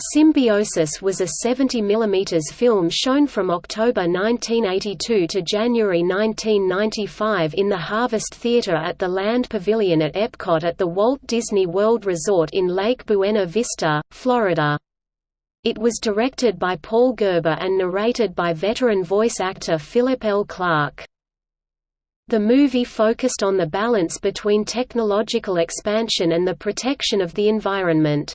Symbiosis was a 70 mm film shown from October 1982 to January 1995 in the Harvest Theatre at the Land Pavilion at Epcot at the Walt Disney World Resort in Lake Buena Vista, Florida. It was directed by Paul Gerber and narrated by veteran voice actor Philip L. Clark. The movie focused on the balance between technological expansion and the protection of the environment.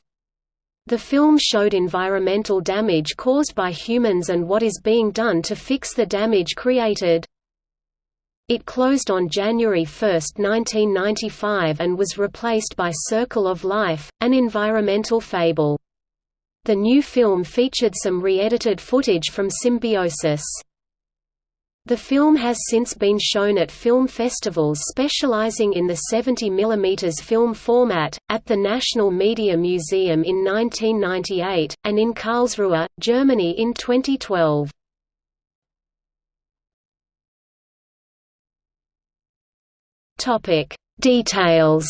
The film showed environmental damage caused by humans and what is being done to fix the damage created. It closed on January 1, 1995 and was replaced by Circle of Life, an environmental fable. The new film featured some re-edited footage from Symbiosis. The film has since been shown at film festivals specializing in the 70 mm film format, at the National Media Museum in 1998, and in Karlsruhe, Germany in 2012. Details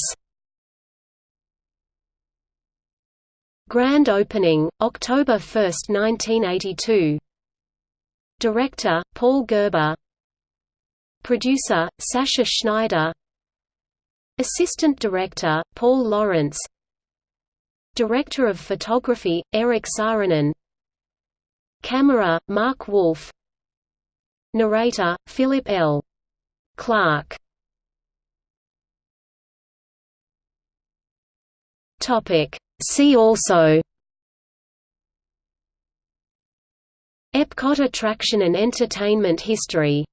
Grand opening, October 1, 1982 Director, Paul Gerber. Producer, Sasha Schneider. Assistant Director, Paul Lawrence. Director of Photography, Eric Saarinen. Camera, Mark Wolf. Narrator, Philip L. Clark. See also Epcot attraction and entertainment history